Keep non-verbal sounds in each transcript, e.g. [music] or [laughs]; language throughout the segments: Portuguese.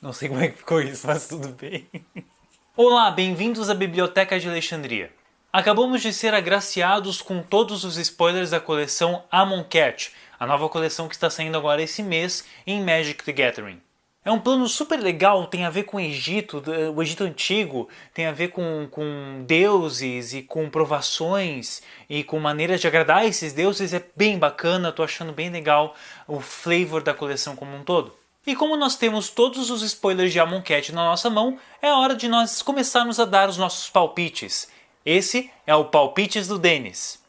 Não sei como é que ficou isso, mas tudo bem. Olá, bem-vindos à Biblioteca de Alexandria. Acabamos de ser agraciados com todos os spoilers da coleção Amonkhet, a nova coleção que está saindo agora esse mês em Magic the Gathering. É um plano super legal, tem a ver com o Egito, o Egito Antigo, tem a ver com, com deuses e com provações e com maneiras de agradar esses deuses, é bem bacana, tô achando bem legal o flavor da coleção como um todo. E como nós temos todos os spoilers de Amonkhet na nossa mão, é hora de nós começarmos a dar os nossos palpites. Esse é o Palpites do Denis.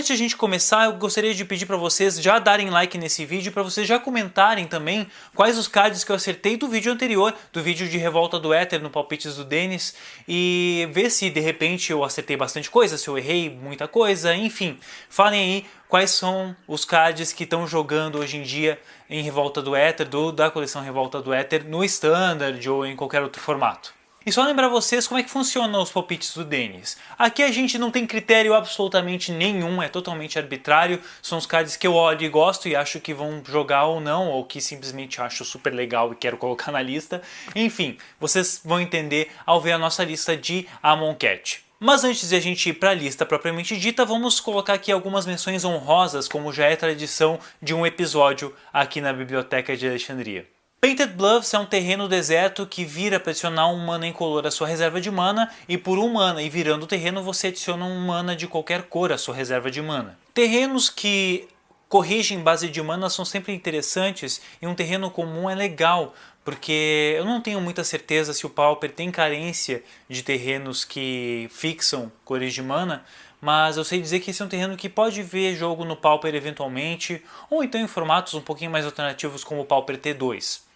Antes de a gente começar, eu gostaria de pedir para vocês já darem like nesse vídeo, para vocês já comentarem também quais os cards que eu acertei do vídeo anterior, do vídeo de Revolta do Éter no Palpites do Denis, e ver se de repente eu acertei bastante coisa, se eu errei muita coisa, enfim. Falem aí quais são os cards que estão jogando hoje em dia em Revolta do Éter, do, da coleção Revolta do Éter, no Standard ou em qualquer outro formato. E só lembrar vocês como é que funcionam os palpites do Denis. Aqui a gente não tem critério absolutamente nenhum, é totalmente arbitrário. São os cards que eu olho e gosto e acho que vão jogar ou não, ou que simplesmente acho super legal e quero [laughs] colocar na lista. Enfim, vocês vão entender ao ver a nossa lista de Amonkhet. Mas antes de a gente ir para a lista propriamente dita, vamos colocar aqui algumas menções honrosas, como já é tradição de um episódio aqui na Biblioteca de Alexandria. Painted Bluffs é um terreno deserto que vira para adicionar um mana incolor à sua reserva de mana e por um mana e virando o terreno você adiciona um mana de qualquer cor à sua reserva de mana. Terrenos que corrigem base de mana são sempre interessantes e um terreno comum é legal porque eu não tenho muita certeza se o Pauper tem carência de terrenos que fixam cores de mana, mas eu sei dizer que esse é um terreno que pode ver jogo no Pauper eventualmente, ou então em formatos um pouquinho mais alternativos como o Pauper T2.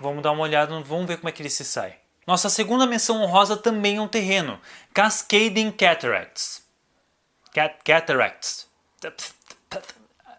Vamos dar uma olhada, vamos ver como é que ele se sai. Nossa segunda menção honrosa também é um terreno, Cascading Cataracts. Cat Cataracts.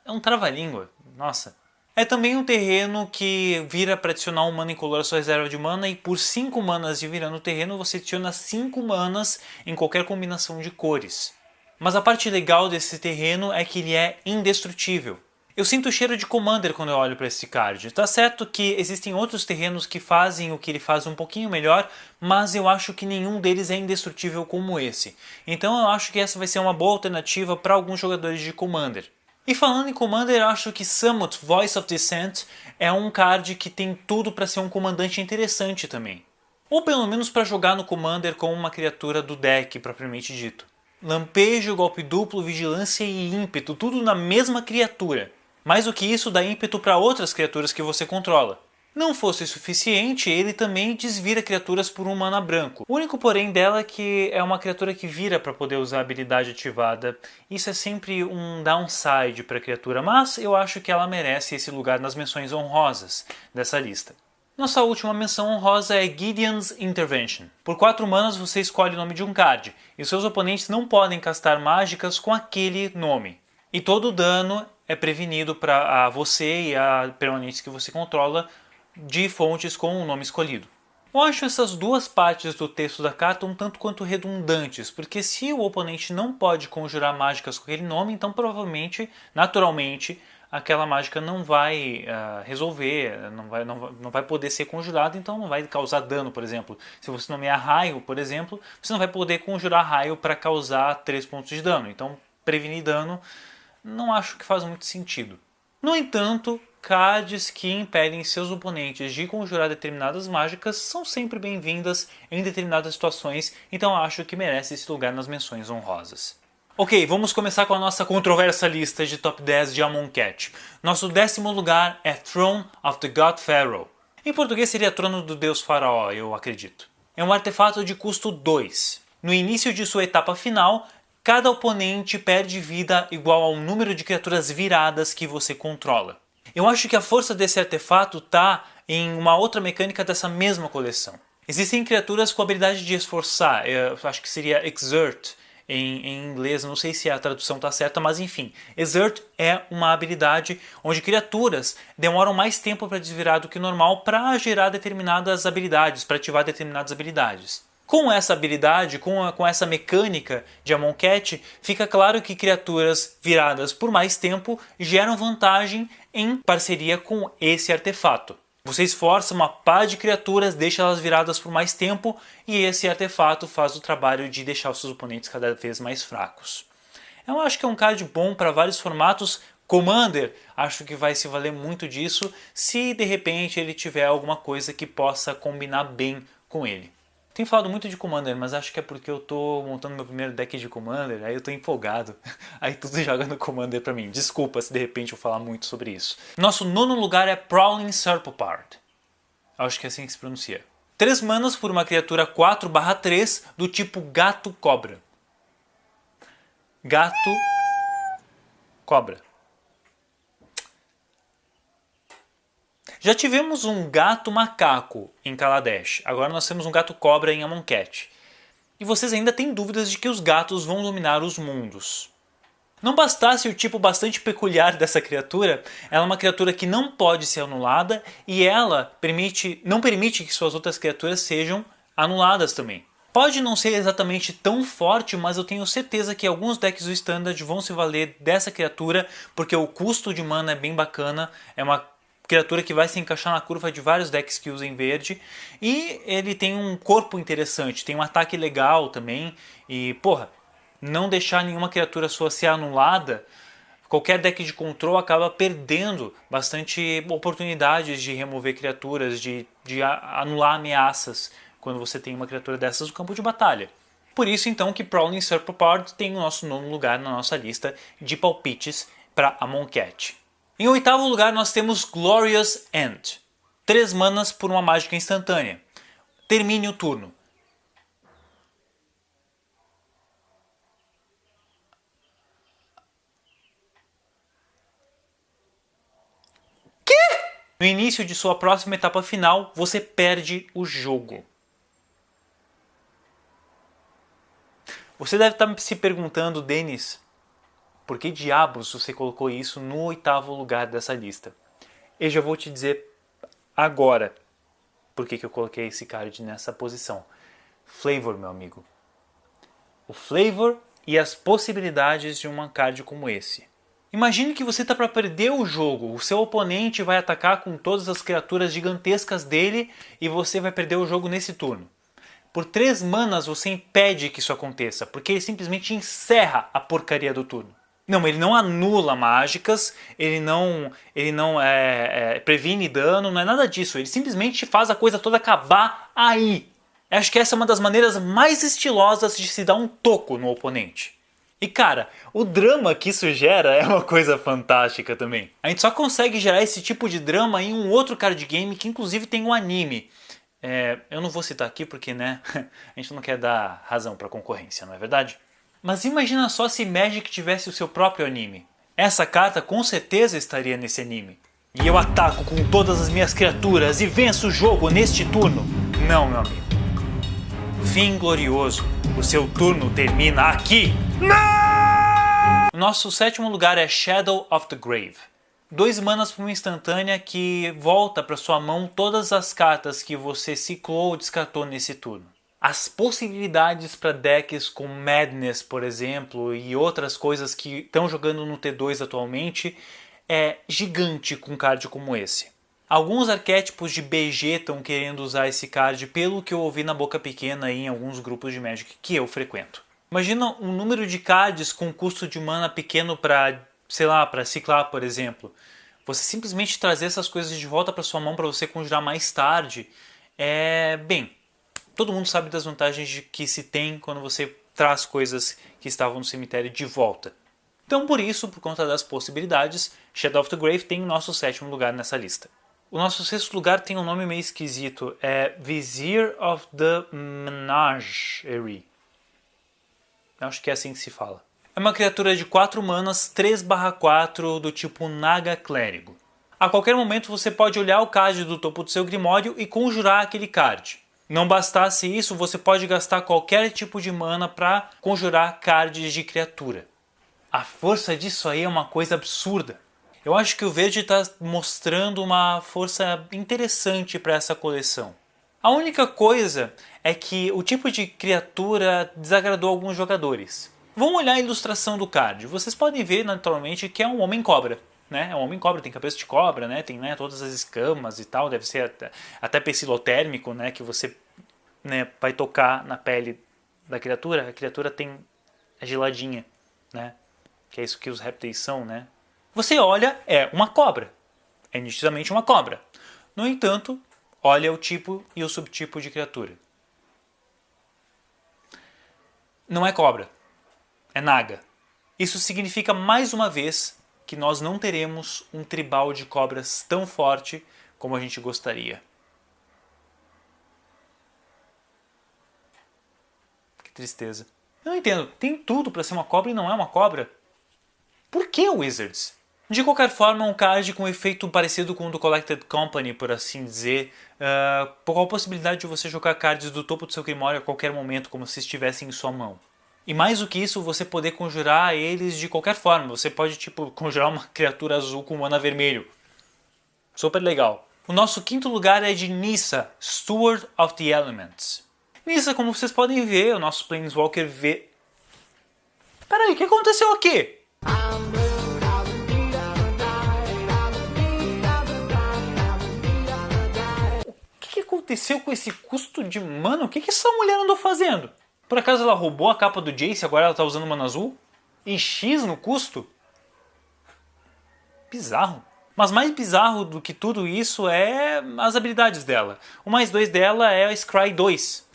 É um trava-língua, nossa. É também um terreno que vira para adicionar um mana incolor à sua reserva de mana e por 5 manas de virando o terreno você adiciona 5 manas em qualquer combinação de cores. Mas a parte legal desse terreno é que ele é indestrutível. Eu sinto o cheiro de Commander quando eu olho para esse card. Tá certo que existem outros terrenos que fazem o que ele faz um pouquinho melhor, mas eu acho que nenhum deles é indestrutível como esse. Então eu acho que essa vai ser uma boa alternativa para alguns jogadores de Commander. E falando em Commander, eu acho que Summit Voice of Dissent é um card que tem tudo para ser um comandante interessante também. Ou pelo menos para jogar no Commander como uma criatura do deck propriamente dito. Lampejo, golpe duplo, vigilância e ímpeto, tudo na mesma criatura. Mais do que isso, dá ímpeto para outras criaturas que você controla. Não fosse suficiente, ele também desvira criaturas por um mana branco. O único porém dela é que é uma criatura que vira para poder usar a habilidade ativada. Isso é sempre um downside para a criatura, mas eu acho que ela merece esse lugar nas menções honrosas dessa lista. Nossa última menção honrosa é Gideon's Intervention. Por 4 manas você escolhe o nome de um card, e seus oponentes não podem castar mágicas com aquele nome. E todo o dano é prevenido para você e a permanentes que você controla de fontes com o nome escolhido. Eu acho essas duas partes do texto da carta um tanto quanto redundantes, porque se o oponente não pode conjurar mágicas com aquele nome, então provavelmente, naturalmente, aquela mágica não vai uh, resolver, não vai, não, não vai poder ser conjurada, então não vai causar dano, por exemplo. Se você nomear raio, por exemplo, você não vai poder conjurar raio para causar 3 pontos de dano. Então, prevenir dano não acho que faz muito sentido. No entanto, cards que impedem seus oponentes de conjurar determinadas mágicas são sempre bem-vindas em determinadas situações, então acho que merece esse lugar nas menções honrosas. Ok, vamos começar com a nossa controversa lista de top 10 de Amonkhet. Nosso décimo lugar é Throne of the God Pharaoh. Em português seria Trono do Deus Faraó, eu acredito. É um artefato de custo 2. No início de sua etapa final, cada oponente perde vida igual ao número de criaturas viradas que você controla. Eu acho que a força desse artefato está em uma outra mecânica dessa mesma coleção. Existem criaturas com a habilidade de esforçar, eu acho que seria exert em, em inglês, não sei se a tradução está certa, mas enfim. Exert é uma habilidade onde criaturas demoram mais tempo para desvirar do que normal para gerar determinadas habilidades, para ativar determinadas habilidades. Com essa habilidade, com, a, com essa mecânica de Amonkhet, fica claro que criaturas viradas por mais tempo geram vantagem em parceria com esse artefato. Você esforça uma pá de criaturas, deixa elas viradas por mais tempo e esse artefato faz o trabalho de deixar os seus oponentes cada vez mais fracos. Eu acho que é um card bom para vários formatos. Commander, acho que vai se valer muito disso se de repente ele tiver alguma coisa que possa combinar bem com ele. Tenho falado muito de Commander, mas acho que é porque eu tô montando meu primeiro deck de Commander, aí eu tô empolgado. [laughs] Aí tudo joga no Commander pra mim. Desculpa se de repente eu falar muito sobre isso. Nosso nono lugar é Prowling Serpopard. Acho que é assim que se pronuncia. 3 manas por uma criatura 4 3 do tipo Gato Cobra. Gato Cobra. Já tivemos um gato macaco em Kaladesh, agora nós temos um gato cobra em Amonkhet. E vocês ainda têm dúvidas de que os gatos vão dominar os mundos. Não bastasse o tipo bastante peculiar [laughs] dessa criatura, ela é uma criatura que não pode ser anulada e ela permite, não permite que suas outras criaturas sejam anuladas também. Pode não ser exatamente tão forte, mas eu tenho certeza que alguns decks do Standard vão se valer dessa criatura, porque o custo de mana é bem bacana, é uma criatura que vai se encaixar na curva de vários decks que usem verde. E ele tem um corpo interessante, tem um ataque legal também. E, porra, não deixar nenhuma criatura sua ser anulada, qualquer deck de control acaba perdendo bastante oportunidades de remover criaturas, de, de anular ameaças quando você tem uma criatura dessas no campo de batalha. Por isso então que Prowling Serpapard tem o nosso nono lugar na nossa lista de palpites para Amonkhet. Em oitavo lugar nós temos Glorious End. 3 manas por uma mágica instantânea. Termine o turno. Que? No início de sua próxima etapa final, você perde o jogo. Você deve estar se perguntando, Denis, por que diabos você colocou isso no oitavo lugar dessa lista? Eu já vou te dizer agora por que, que eu coloquei esse card nessa posição. Flavor, meu amigo. O flavor e as possibilidades de um card como esse. Imagine que você está para perder o jogo, o seu oponente vai atacar com todas as criaturas gigantescas dele e você vai perder o jogo nesse turno. Por três manas você impede que isso aconteça, porque ele simplesmente encerra a porcaria do turno. Não, ele não anula mágicas, ele não, ele não é, é, previne dano, não é nada disso. Ele simplesmente faz a coisa toda acabar aí. Acho que essa é uma das maneiras mais estilosas de se dar um toco no oponente. E cara, o drama que isso gera é uma coisa fantástica também. A gente só consegue gerar esse tipo de drama em um outro card game que inclusive tem um anime. É, eu não vou citar aqui porque né, [laughs] a gente não quer dar razão para concorrência, não é verdade? Mas imagina só se Magic tivesse o seu próprio anime. Essa carta com certeza estaria nesse anime. E eu ataco com todas as minhas criaturas e venço o jogo neste turno. Não, meu amigo. Fim glorioso. O seu turno termina aqui. Não! Nosso sétimo lugar é Shadow of the Grave. Dois manas para uma instantânea que volta para sua mão todas as cartas que você ciclou ou descartou nesse turno as possibilidades para decks com Madness, por exemplo, e outras coisas que estão jogando no T2 atualmente é gigante com um card como esse. Alguns arquétipos de BG estão querendo usar esse card pelo que eu ouvi na boca pequena em alguns grupos de Magic que eu frequento. Imagina um número de cards com custo de mana pequeno para, sei lá, para ciclar, por exemplo. Você simplesmente trazer essas coisas de volta para sua mão para você conjurar mais tarde é, bem, todo mundo sabe das vantagens de que se tem quando você traz coisas que estavam no cemitério de volta. Então por isso, por conta das possibilidades, Shadow of the Grave tem o nosso sétimo lugar nessa lista. O nosso sexto lugar tem um nome meio esquisito, é Vizier of the Menagerie. Acho que é assim que se fala. É uma criatura de 4 manas, 3/4 do tipo Naga Clérigo. A qualquer momento você pode olhar o card do topo do seu Grimório e conjurar aquele card. Não bastasse isso, você pode gastar qualquer tipo de mana para conjurar cards de criatura. A força disso aí é uma coisa absurda. Eu acho que o verde está mostrando uma força interessante para essa coleção. A única coisa é que o tipo de criatura desagradou alguns jogadores. Vamos olhar a ilustração do card. Vocês podem ver naturalmente que é um homem-cobra. Né? É um homem-cobra, tem cabeça de cobra, né? tem né, todas as escamas e tal, deve ser até, até né? que você né, vai tocar na pele da criatura, a criatura tem a geladinha, né? que é isso que os répteis são. Né? Você olha, é uma cobra, é nitidamente uma cobra. No entanto, olha o tipo e o subtipo de criatura. Não é cobra, é naga. Isso significa mais uma vez que nós não teremos um tribal de cobras tão forte como a gente gostaria. Que tristeza. Eu não entendo, tem tudo para ser uma cobra e não é uma cobra. Por que Wizards? De qualquer forma, um card com um efeito parecido com o do Collected Company, por assim dizer, uh, qual a possibilidade de você jogar cards do topo do seu Grimório a qualquer momento, como se estivessem em sua mão. E mais do que isso, você poder conjurar eles de qualquer forma. Você pode, tipo, conjurar uma criatura azul com mana vermelho. Super legal. O nosso quinto lugar é de Nissa, Steward of the Elements. Nissa, como vocês podem ver, o nosso Planeswalker vê... Peraí, o que aconteceu aqui? aconteceu com esse custo de mana? O que, que essa mulher andou fazendo? Por acaso ela roubou a capa do Jace agora ela está usando mana azul? E X no custo? Bizarro. Mas mais bizarro do que tudo isso é as habilidades dela. O mais 2 dela é a Scry 2.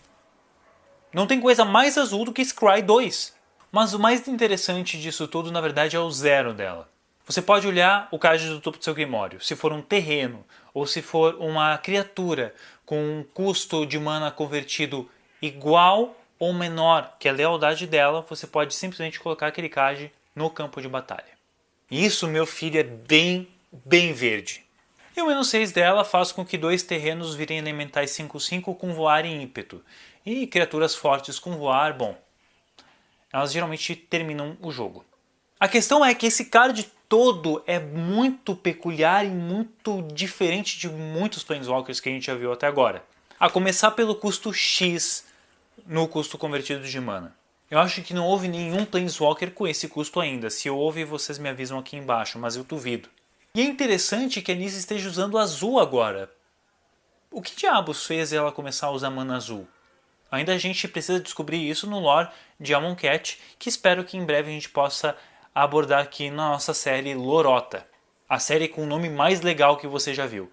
Não tem coisa mais azul do que Scry 2. Mas o mais interessante disso tudo, na verdade, é o zero dela. Você pode olhar o card do topo do seu Grimório. Se for um terreno, ou se for uma criatura com um custo de mana convertido igual ou menor que a lealdade dela, você pode simplesmente colocar aquele card no campo de batalha. Isso, meu filho, é bem, bem verde. E o menos 6 dela faz com que dois terrenos virem elementais 5-5 com voar e ímpeto. E criaturas fortes com voar, bom, elas geralmente terminam o jogo. A questão é que esse card todo é muito peculiar e muito diferente de muitos Planeswalkers que a gente já viu até agora. A começar pelo custo X no custo convertido de mana. Eu acho que não houve nenhum Planeswalker com esse custo ainda. Se houve, vocês me avisam aqui embaixo, mas eu duvido. E é interessante que a Nisa esteja usando azul agora. O que diabos fez ela começar a usar mana azul? Ainda a gente precisa descobrir isso no lore de Amonkhet, que espero que em breve a gente possa abordar aqui na nossa série Lorota, a série com o nome mais legal que você já viu.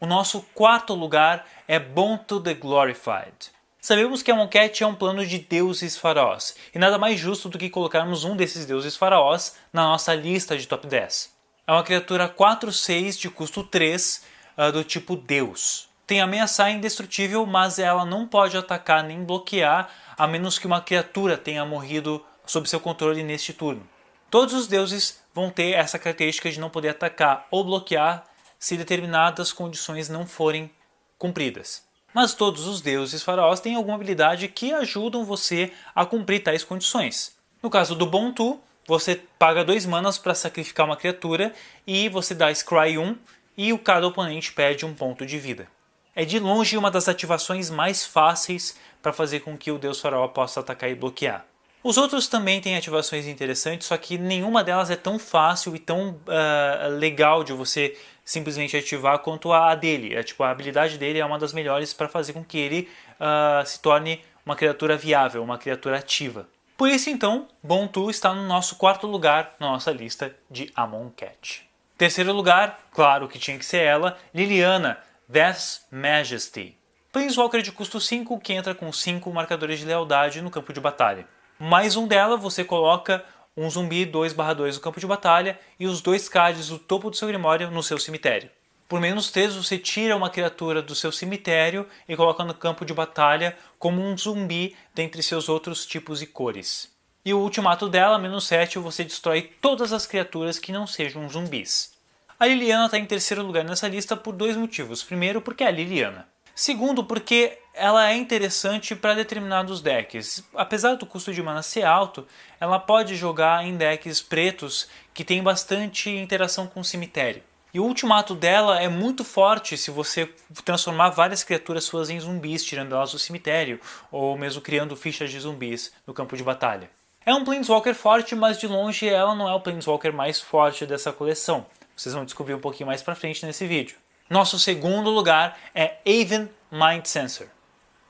O nosso quarto lugar é Born to the Glorified. Sabemos que a Monket é um plano de deuses faraós, e nada mais justo do que colocarmos um desses deuses faraós na nossa lista de top 10. É uma criatura 4-6 de custo 3, uh, ah, do tipo Deus. Tem ameaçar indestrutível, mas ela não pode atacar nem bloquear, a menos que uma criatura tenha morrido sob seu controle neste turno. Todos os deuses vão ter essa característica de não poder atacar ou bloquear se determinadas condições não forem cumpridas. Mas todos os deuses faraós têm alguma habilidade que ajudam você a cumprir tais condições. No caso do Bontu, você paga dois manas para sacrificar uma criatura e você dá Scry 1 e o cada oponente perde um ponto de vida. É de longe uma das ativações mais fáceis para fazer com que o deus faraó possa atacar e bloquear. Os outros também têm ativações interessantes, só que nenhuma delas é tão fácil e tão uh, legal de você simplesmente ativar quanto a dele. É, tipo, a habilidade dele é uma das melhores para fazer com que ele uh, se torne uma criatura viável, uma criatura ativa. Por isso então, Bontu está no nosso quarto lugar na nossa lista de Amonkhet. Terceiro lugar, claro que tinha que ser ela, Liliana, Death's Majesty. Planeswalker de custo 5 que entra com 5 marcadores de lealdade no campo de batalha. Mais um dela, você coloca um zumbi 2/2 no campo de batalha e os dois cards do topo do seu grimório no seu cemitério. Por menos 3 você tira uma criatura do seu cemitério e coloca no campo de batalha como um zumbi dentre seus outros tipos e cores. E o ultimato dela, menos 7, você destrói todas as criaturas que não sejam zumbis. A Liliana está em terceiro lugar nessa lista por dois motivos. Primeiro, porque é a Liliana. Segundo, porque ela é interessante para determinados decks. Apesar do custo de mana ser alto, ela pode jogar em decks pretos que tem bastante interação com o cemitério. E o ultimato dela é muito forte se você transformar várias criaturas suas em zumbis, tirando elas do cemitério, ou mesmo criando fichas de zumbis no campo de batalha. É um Planeswalker forte, mas de longe ela não é o Planeswalker mais forte dessa coleção. Vocês vão descobrir um pouquinho mais pra frente nesse vídeo. Nosso segundo lugar é Aven Mind Sensor.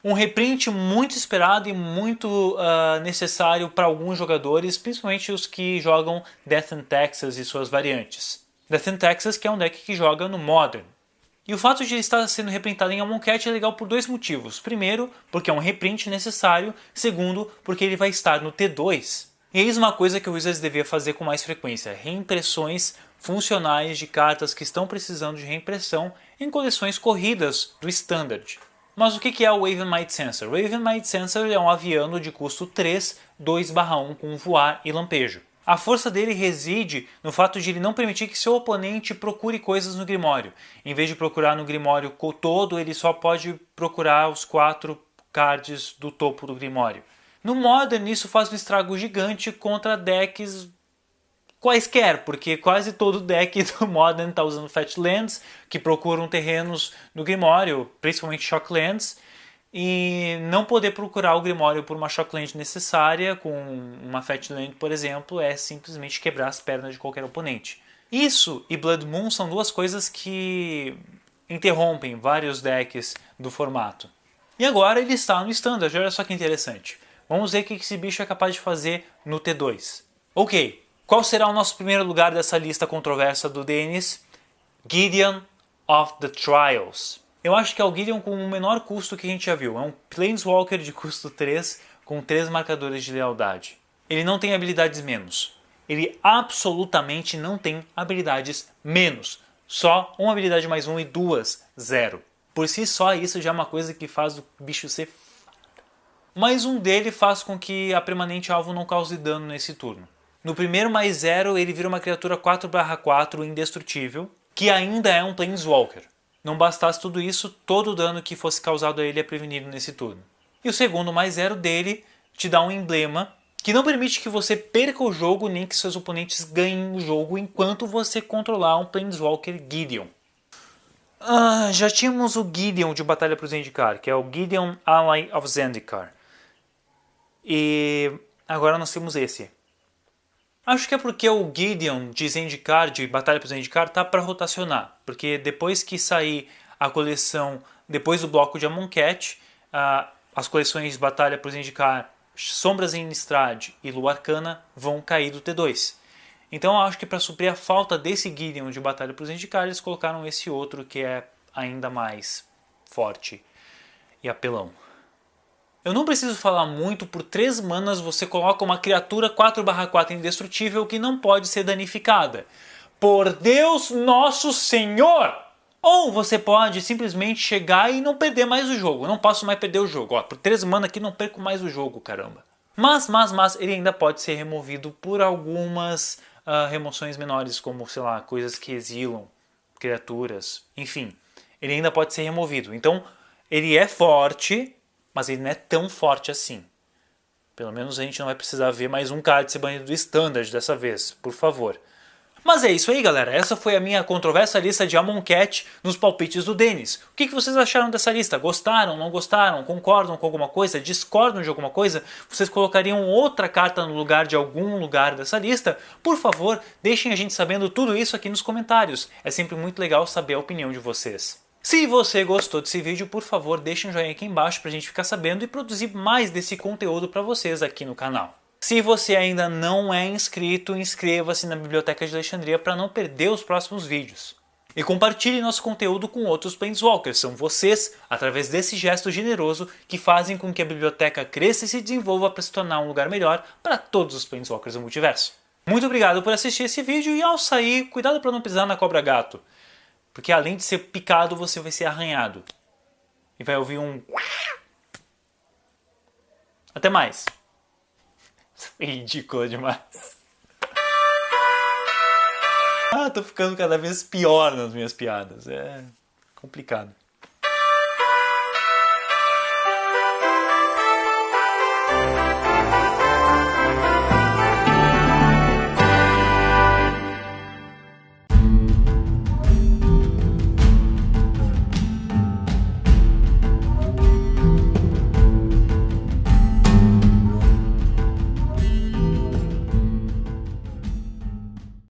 Um reprint muito esperado e muito uh, necessário para alguns jogadores, principalmente os que jogam Death and Texas e suas variantes. Death and Texas, que é um deck que joga no Modern. E o fato de ele estar sendo reprintado em Amonkhet é legal por dois motivos. Primeiro, porque é um reprint necessário. Segundo, porque ele vai estar no T2. E eis uma coisa que o Wizards devia fazer com mais frequência. Reimpressões funcionais de cartas que estão precisando de reimpressão em coleções corridas do Standard. Mas o que é o Wave Might Sensor? O Wave Might Sensor é um aviano de custo 3, 2/1 com voar e lampejo. A força dele reside no fato de ele não permitir que seu oponente procure coisas no Grimório. Em vez de procurar no Grimório todo, ele só pode procurar os quatro cards do topo do Grimório. No Modern, isso faz um estrago gigante contra decks quaisquer, porque quase todo deck [laughs] do Modern está usando Fat Lands, que procuram terrenos no Grimório, principalmente Shocklands, e não poder procurar o Grimório por uma Shockland necessária, com uma Fatland, por exemplo, é simplesmente quebrar as pernas de qualquer oponente. Isso e Blood Moon são duas coisas que interrompem vários decks do formato. E agora ele está no Standard, olha só que interessante. Vamos ver o que esse bicho é capaz de fazer no T2. Ok, qual será o nosso primeiro lugar dessa lista controversa do Dennis? Gideon of the Trials. Eu acho que é o Gideon com o menor custo que a gente já viu. É um Planeswalker de custo 3 com 3 marcadores de lealdade. Ele não tem habilidades menos. Ele absolutamente não tem habilidades menos. Só uma habilidade mais um e duas, zero. Por si só isso já é uma coisa que faz o bicho ser mais um dele faz com que a permanente alvo não cause dano nesse turno. No primeiro mais zero ele vira uma criatura 4/4 indestrutível, que ainda é um Planeswalker. Não bastasse tudo isso, todo o dano que fosse causado a ele é prevenido nesse turno. E o segundo mais zero dele te dá um emblema que não permite que você perca o jogo nem que seus oponentes ganhem o jogo enquanto você controlar um Planeswalker Gideon. Ah, já tínhamos o Gideon de Batalha para o Zendikar, que é o Gideon Ally of Zendikar. E agora nós temos esse. Acho que é porque o Gideon de Zendikar, de Batalha para Zendikar, tá para rotacionar. Porque depois que sair a coleção, depois do bloco de Amonkhet, uh, as coleções Batalha para Zendikar, Sombras em Innistrad e Lua Arcana vão cair do T2. Então acho que para suprir a falta desse Gideon de Batalha para Zendikar, eles colocaram esse outro que é ainda mais forte e apelão. Eu não preciso falar muito, por 3 manas você coloca uma criatura 4/4 indestrutível que não pode ser danificada. Por Deus Nosso Senhor! Ou você pode simplesmente chegar e não perder mais o jogo. Não posso mais perder o jogo. Ó, por 3 manas aqui não perco mais o jogo, caramba. Mas, mas, mas, ele ainda pode ser removido por algumas uh, remoções menores, como, sei lá, coisas que exilam criaturas. Enfim, ele ainda pode ser removido. Então, ele é forte, mas ele não é tão forte assim. Pelo menos a gente não vai precisar ver mais um card ser banido do Standard dessa vez, por favor. Mas é isso aí galera, essa foi a minha controversa lista de Amonkhet nos palpites do Denis. O que, vocês acharam dessa lista? Gostaram, não gostaram, concordam com alguma coisa, discordam de alguma coisa? Vocês colocariam outra carta no lugar de algum lugar dessa lista? Por favor, deixem a gente sabendo tudo isso aqui nos comentários. É sempre muito legal saber a opinião de vocês. Se você gostou desse vídeo, por favor, deixe um joinha aqui embaixo para a gente ficar sabendo e produzir mais desse conteúdo para vocês aqui no canal. Se você ainda não é inscrito, inscreva-se na Biblioteca de Alexandria para não perder os próximos vídeos. E compartilhe nosso conteúdo com outros Planeswalkers. São vocês, através desse gesto generoso, que fazem com que a biblioteca cresça e se desenvolva para se tornar um lugar melhor para todos os Planeswalkers do multiverso. Muito obrigado por assistir esse vídeo e ao sair, cuidado para não pisar na cobra gato. Porque além de ser picado, você vai ser arranhado. E vai ouvir um... Até mais. [laughs] Ridículo demais. Ah, tô ficando cada vez pior nas minhas piadas. É complicado.